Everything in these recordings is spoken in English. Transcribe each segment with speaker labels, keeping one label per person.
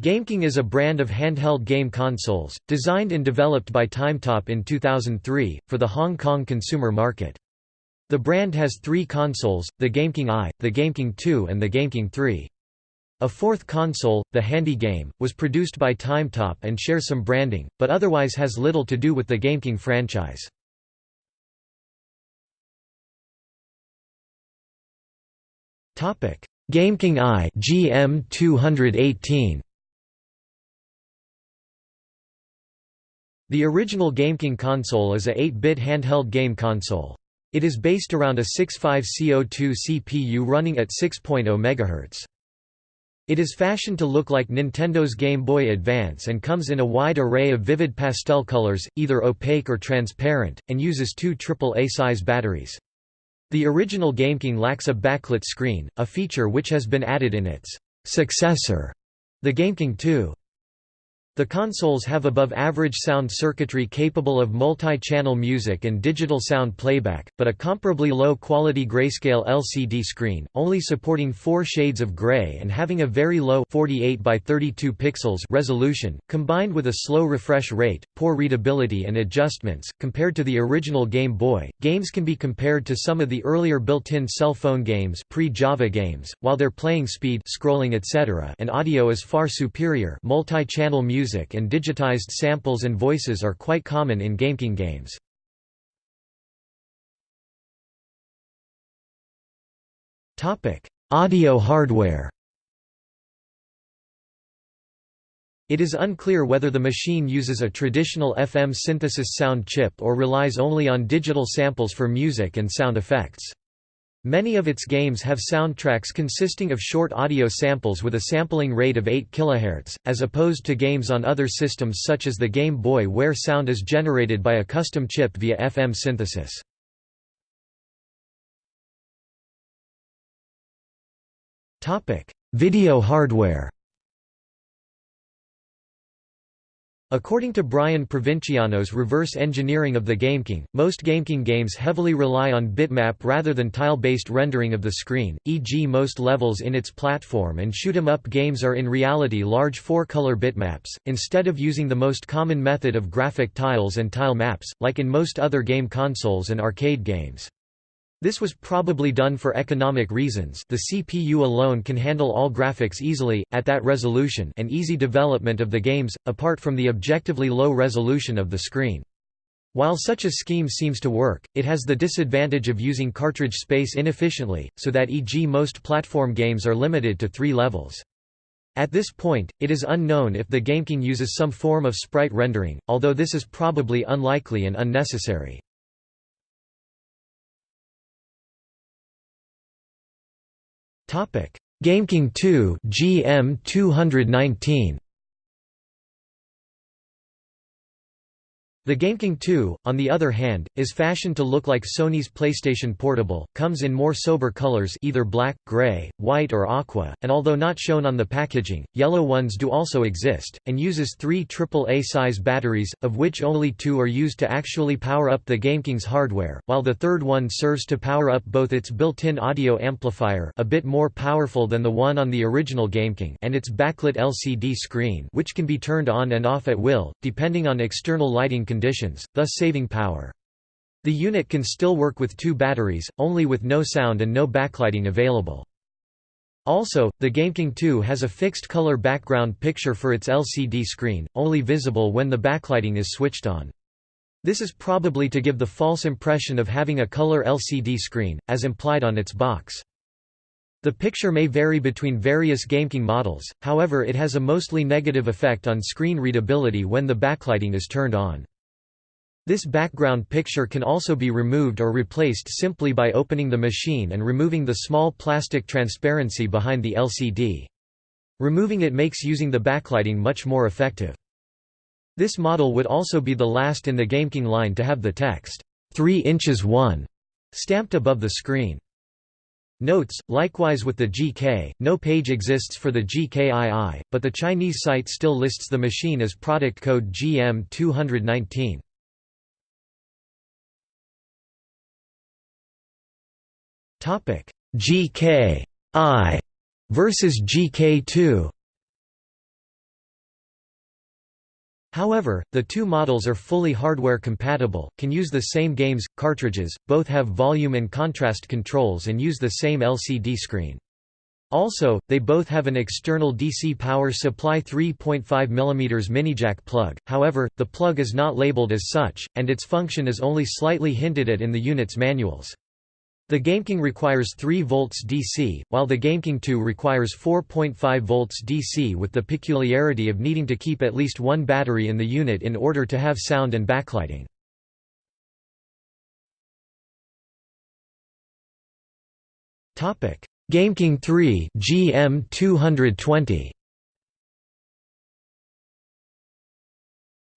Speaker 1: GameKing is a brand of handheld game consoles, designed and developed by Timetop in 2003, for the Hong Kong consumer market. The brand has three consoles, the GameKing i, the GameKing 2 and the GameKing 3. A fourth console, the Handy Game, was produced by Timetop and shares some branding, but otherwise has little to do with the GameKing franchise. GameKing i GM218 The original GameKing console is a 8-bit handheld game console. It is based around a 65C02 CPU running at 6.0 MHz. It is fashioned to look like Nintendo's Game Boy Advance and comes in a wide array of vivid pastel colors, either opaque or transparent, and uses two AAA-size batteries. The original GameKing lacks a backlit screen, a feature which has been added in its successor, the GameKing 2. The consoles have above-average sound circuitry capable of multi-channel music and digital sound playback, but a comparably low-quality grayscale LCD screen, only supporting 4 shades of gray and having a very low 48 by 32 pixels resolution, combined with a slow refresh rate, poor readability and adjustments. Compared to the original Game Boy, games can be compared to some of the earlier built-in cell phone games pre-Java games, while their playing speed scrolling etc. and audio is far superior multi-channel music music and digitized samples and voices are quite common in GameKing games. Audio hardware It is unclear whether the machine uses a traditional FM synthesis sound chip or relies only on digital samples for music and sound effects. Many of its games have soundtracks consisting of short audio samples with a sampling rate of 8 kHz, as opposed to games on other systems such as the Game Boy where sound is generated by a custom chip via FM synthesis. Video hardware According to Brian Provinciano's reverse engineering of the GameKing, most GameKing games heavily rely on bitmap rather than tile-based rendering of the screen, e.g. most levels in its platform and shoot-'em-up games are in reality large four-color bitmaps, instead of using the most common method of graphic tiles and tile maps, like in most other game consoles and arcade games. This was probably done for economic reasons the CPU alone can handle all graphics easily, at that resolution and easy development of the games, apart from the objectively low resolution of the screen. While such a scheme seems to work, it has the disadvantage of using cartridge space inefficiently, so that e.g. most platform games are limited to three levels. At this point, it is unknown if the GameKing uses some form of sprite rendering, although this is probably unlikely and unnecessary. GameKing 2 GM 219 The GameKing 2, on the other hand, is fashioned to look like Sony's PlayStation Portable, comes in more sober colors either black, gray, white or aqua, and although not shown on the packaging, yellow ones do also exist, and uses three AAA-size batteries, of which only two are used to actually power up the GameKing's hardware, while the third one serves to power up both its built-in audio amplifier a bit more powerful than the one on the original GameKing and its backlit LCD screen which can be turned on and off at will, depending on external lighting conditions, thus saving power. The unit can still work with two batteries, only with no sound and no backlighting available. Also, the GameKing 2 has a fixed color background picture for its LCD screen, only visible when the backlighting is switched on. This is probably to give the false impression of having a color LCD screen, as implied on its box. The picture may vary between various GameKing models, however it has a mostly negative effect on screen readability when the backlighting is turned on. This background picture can also be removed or replaced simply by opening the machine and removing the small plastic transparency behind the LCD. Removing it makes using the backlighting much more effective. This model would also be the last in the GameKing line to have the text, 3 inches 1, stamped above the screen. Notes, likewise with the GK, no page exists for the GKII, but the Chinese site still lists the machine as product code GM219. Topic: GK I versus GK2. However, the two models are fully hardware compatible, can use the same games, cartridges, both have volume and contrast controls and use the same LCD screen. Also, they both have an external DC power supply 3.5 mm minijack plug, however, the plug is not labeled as such, and its function is only slightly hinted at in the unit's manuals. The GameKing requires 3 volts DC, while the GameKing 2 requires 4.5 volts DC with the peculiarity of needing to keep at least one battery in the unit in order to have sound and backlighting. GameKing 3 GM220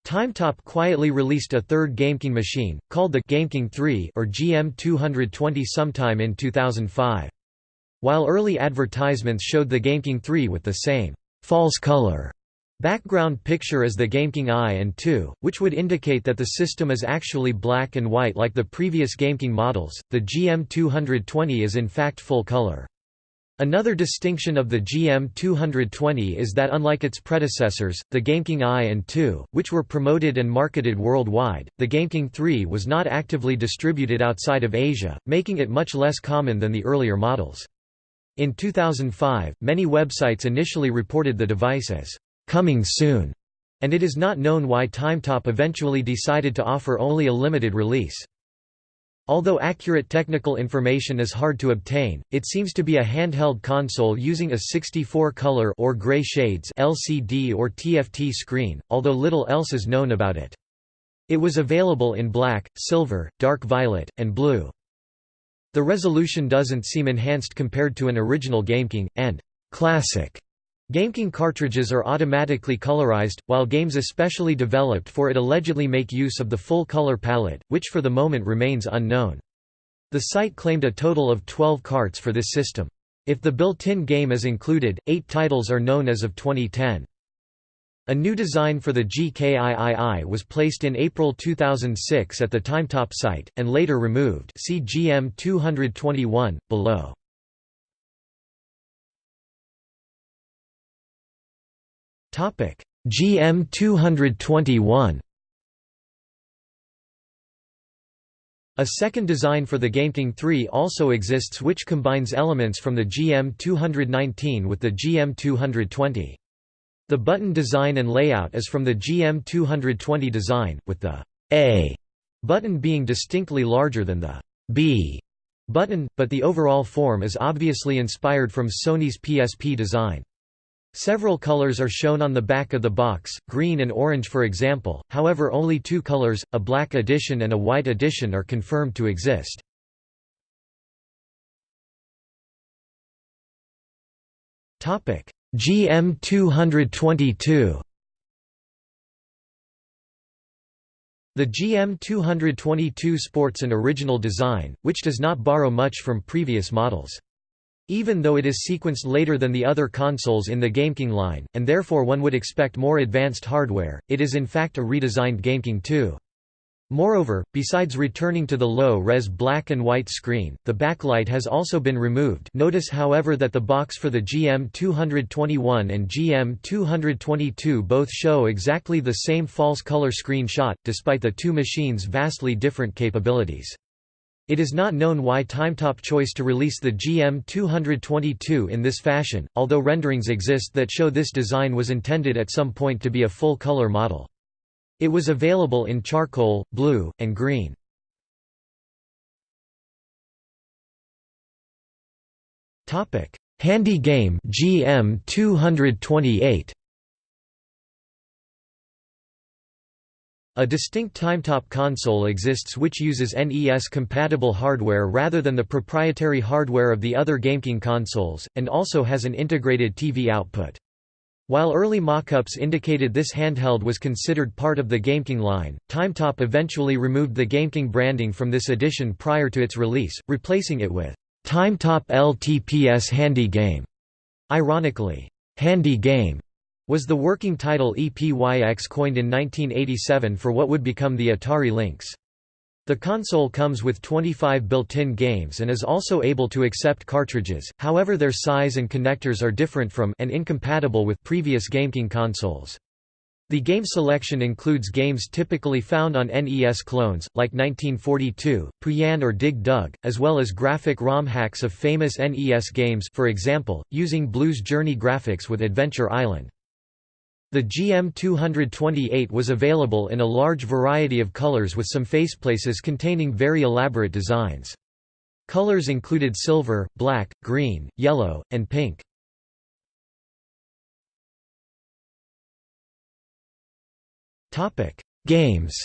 Speaker 1: Timetop quietly released a third GameKing machine, called the GameKing 3 or GM220 sometime in 2005. While early advertisements showed the GameKing 3 with the same false color background picture as the GameKing I and II, which would indicate that the system is actually black and white like the previous GameKing models, the GM220 is in fact full color. Another distinction of the GM220 is that unlike its predecessors, the GameKing I and II, which were promoted and marketed worldwide, the GameKing III was not actively distributed outside of Asia, making it much less common than the earlier models. In 2005, many websites initially reported the device as coming soon, and it is not known why Timetop eventually decided to offer only a limited release. Although accurate technical information is hard to obtain, it seems to be a handheld console using a 64-color or gray shades LCD or TFT screen, although little else is known about it. It was available in black, silver, dark violet, and blue. The resolution doesn't seem enhanced compared to an original GameKing, and «classic» GameKing cartridges are automatically colorized, while games especially developed for it allegedly make use of the full color palette, which for the moment remains unknown. The site claimed a total of 12 carts for this system. If the built-in game is included, eight titles are known as of 2010. A new design for the GKIII was placed in April 2006 at the Timetop site, and later removed see GM 221, below. GM 221 A second design for the GameKing 3 also exists which combines elements from the GM 219 with the GM 220. The button design and layout is from the GM 220 design, with the A button being distinctly larger than the B button, but the overall form is obviously inspired from Sony's PSP design. Several colors are shown on the back of the box, green and orange for example, however only two colors, a black edition and a white edition are confirmed to exist. GM 222 The GM 222 sports an original design, which does not borrow much from previous models. Even though it is sequenced later than the other consoles in the GameKing line, and therefore one would expect more advanced hardware, it is in fact a redesigned GameKing 2. Moreover, besides returning to the low-res black and white screen, the backlight has also been removed notice however that the box for the GM221 and GM222 both show exactly the same false color screenshot, despite the two machines' vastly different capabilities. It is not known why Timetop chose to release the GM222 in this fashion, although renderings exist that show this design was intended at some point to be a full-color model. It was available in charcoal, blue, and green. Handy game GM228 A distinct Timetop console exists which uses NES-compatible hardware rather than the proprietary hardware of the other GameKing consoles, and also has an integrated TV output. While early mock-ups indicated this handheld was considered part of the GameKing line, Timetop eventually removed the GameKing branding from this edition prior to its release, replacing it with Timetop LTPS Handy Game. Ironically, Handy Game was the working title EPYX coined in 1987 for what would become the Atari Lynx. The console comes with 25 built-in games and is also able to accept cartridges, however their size and connectors are different from and incompatible with previous GameKing consoles. The game selection includes games typically found on NES clones, like 1942, Pooyan or Dig Dug, as well as graphic ROM hacks of famous NES games for example, using Blues Journey graphics with Adventure Island. The GM228 was available in a large variety of colors with some faceplaces containing very elaborate designs. Colors included silver, black, green, yellow, and pink. Topic: Games.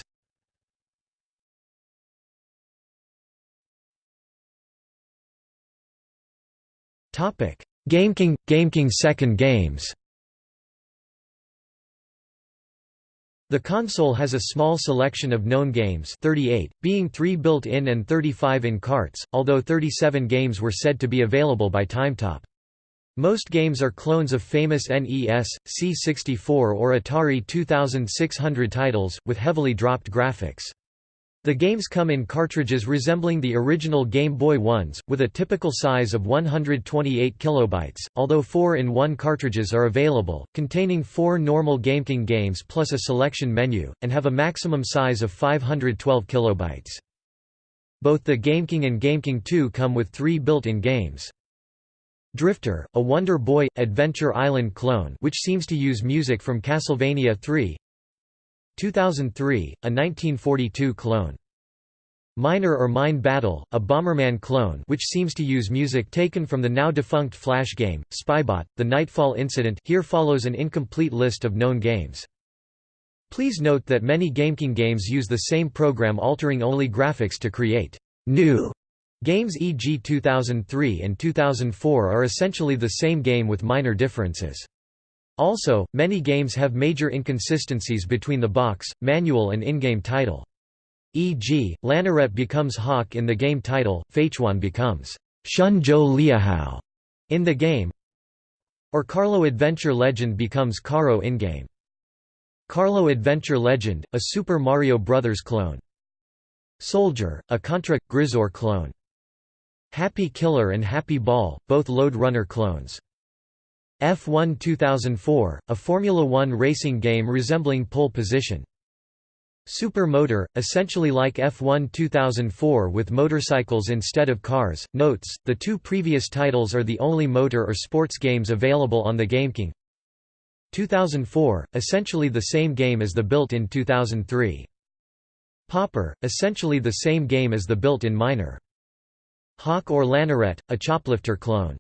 Speaker 1: Topic: GameKing GameKing Second Games. The console has a small selection of known games 38, being 3 built-in and 35 in carts, although 37 games were said to be available by Timetop. Most games are clones of famous NES, C64 or Atari 2600 titles, with heavily dropped graphics. The games come in cartridges resembling the original Game Boy ones, with a typical size of 128 kilobytes, although 4-in-1 cartridges are available, containing four normal GameKing games plus a selection menu, and have a maximum size of 512 kilobytes. Both the GameKing and GameKing 2 come with three built-in games. Drifter, a Wonder Boy – Adventure Island clone which seems to use music from Castlevania 3 2003, a 1942 clone. Miner or Mine Battle, a Bomberman clone which seems to use music taken from the now-defunct Flash game, Spybot, The Nightfall Incident here follows an incomplete list of known games. Please note that many GameKing games use the same program altering only graphics to create new Games e.g. 2003 and 2004 are essentially the same game with minor differences. Also, many games have major inconsistencies between the box, manual and in-game title. E.g., Lanaret becomes Hawk in the game title, Feichuan becomes Shun Zhou Liahao in the game, or Carlo Adventure Legend becomes Caro in-game. Carlo Adventure Legend, a Super Mario Bros. clone. Soldier, a Contra – Gryzor clone. Happy Killer and Happy Ball, both Lode Runner clones. F1 2004, a Formula One racing game resembling pole position. Super Motor, essentially like F1 2004 with motorcycles instead of cars. Notes: The two previous titles are the only motor or sports games available on the GameKing. 2004, essentially the same game as the built-in 2003. Popper, essentially the same game as the built-in Miner. Hawk or Lanaret, a Choplifter clone.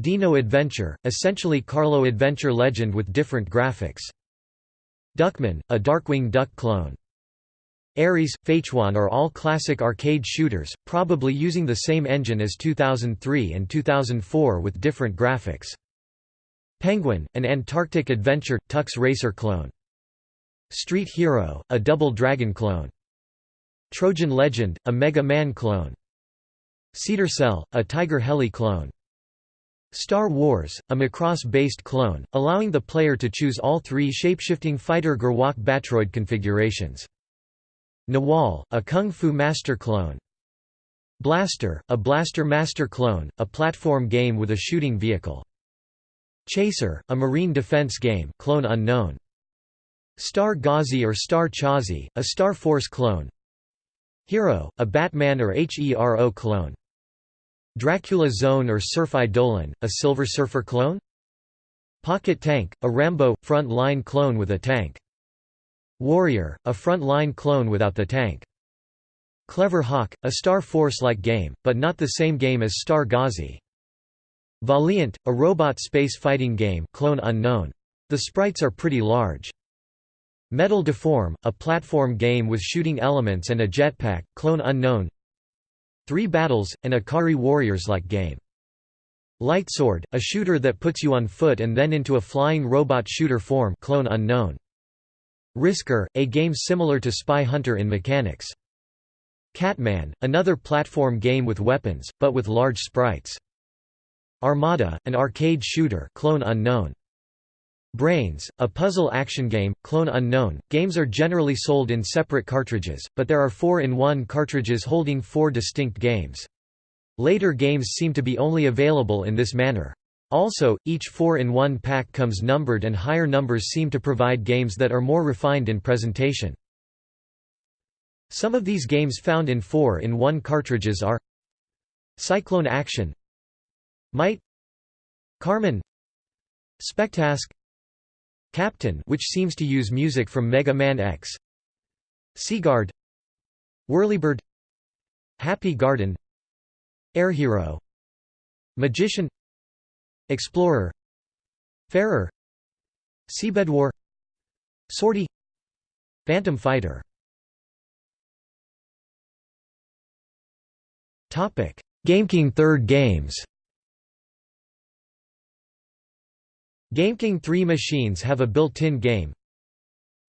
Speaker 1: Dino Adventure, essentially Carlo Adventure Legend with different graphics. Duckman, a Darkwing Duck clone. Ares, Feichuan are all classic arcade shooters, probably using the same engine as 2003 and 2004 with different graphics. Penguin, an Antarctic Adventure, Tux Racer clone. Street Hero, a Double Dragon clone. Trojan Legend, a Mega Man clone. Cedar Cell, a Tiger Heli clone. Star Wars, a Macross-based clone, allowing the player to choose all three shapeshifting fighter GERWALK Battroid configurations. Nawal, a Kung Fu Master clone. Blaster, a Blaster Master clone, a platform game with a shooting vehicle. Chaser, a marine defense game clone unknown. Star Ghazi or Star Chazi, a Star Force clone. Hero, a Batman or HERO clone. Dracula Zone or Surf Eidolon, a Silver Surfer clone? Pocket Tank, a Rambo, front line clone with a tank. Warrior, a front line clone without the tank. Clever Hawk, a Star Force-like game, but not the same game as Star Ghazi. Valiant, a robot space fighting game clone unknown. The sprites are pretty large. Metal Deform, a platform game with shooting elements and a jetpack, clone unknown Three Battles, an Ikari Warriors-like game. Lightsword, a shooter that puts you on foot and then into a flying robot shooter form clone unknown. Risker, a game similar to Spy Hunter in mechanics. Catman, another platform game with weapons, but with large sprites. Armada, an arcade shooter clone unknown. Brains, a puzzle action game, clone unknown. Games are generally sold in separate cartridges, but there are 4-in-1 cartridges holding four distinct games. Later games seem to be only available in this manner. Also, each 4-in-1 pack comes numbered and higher numbers seem to provide games that are more refined in presentation. Some of these games found in 4-in-1 cartridges are Cyclone Action Might Carmen Spectask Captain which seems to use music from Mega Man X. Seaguard Whirlybird. Happy Garden. Air Hero. Magician. Explorer. Farer Seabed War. Sortie. Phantom Fighter. Topic: GameKing third games GameKing 3 machines have a built-in game.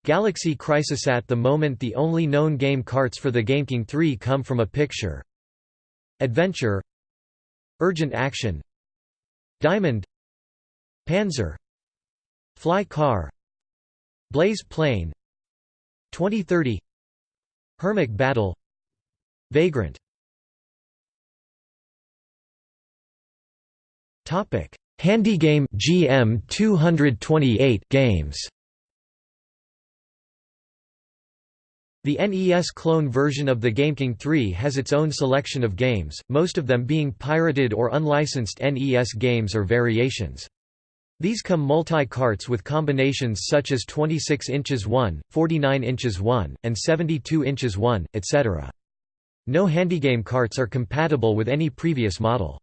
Speaker 1: Galaxy Crisis At The moment the only known game carts for the GameKing 3 come from a picture. Adventure. Urgent Action. Diamond. Panzer. Fly Car. Blaze Plane. 2030 Hermit Battle. Vagrant. Topic Handygame GM 228 games The NES clone version of the GameKing 3 has its own selection of games, most of them being pirated or unlicensed NES games or variations. These come multi-carts with combinations such as 26 inches 1, 49 inches 1, and 72 inches 1, etc. No handygame carts are compatible with any previous model.